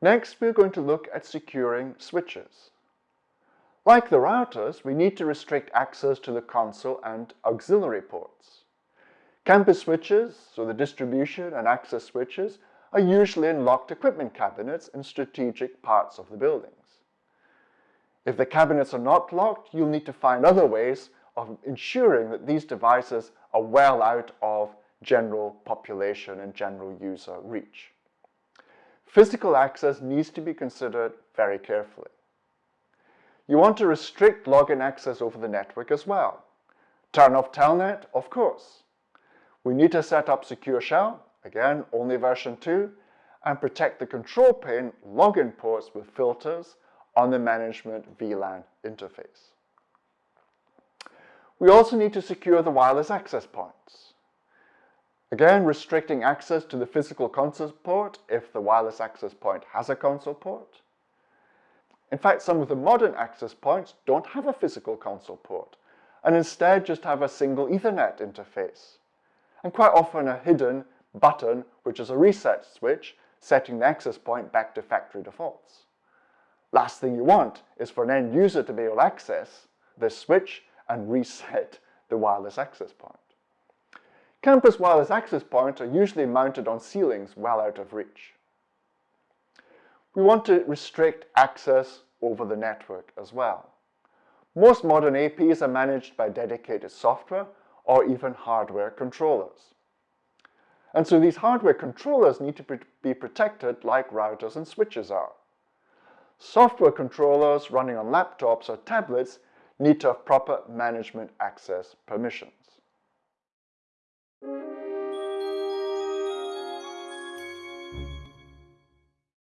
Next, we're going to look at securing switches. Like the routers, we need to restrict access to the console and auxiliary ports. Campus switches, so the distribution and access switches, are usually in locked equipment cabinets in strategic parts of the buildings. If the cabinets are not locked, you'll need to find other ways of ensuring that these devices are well out of general population and general user reach. Physical access needs to be considered very carefully. You want to restrict login access over the network as well. Turn off Telnet, of course. We need to set up Secure Shell, again, only version 2, and protect the control plane login ports with filters on the management VLAN interface. We also need to secure the wireless access points. Again, restricting access to the physical console port if the wireless access point has a console port. In fact, some of the modern access points don't have a physical console port and instead just have a single Ethernet interface. And quite often a hidden button, which is a reset switch, setting the access point back to factory defaults. Last thing you want is for an end user to be able to access this switch and reset the wireless access point. Campus wireless access points are usually mounted on ceilings well out of reach. We want to restrict access over the network as well. Most modern APs are managed by dedicated software or even hardware controllers. And so these hardware controllers need to be protected like routers and switches are. Software controllers running on laptops or tablets need to have proper management access permissions.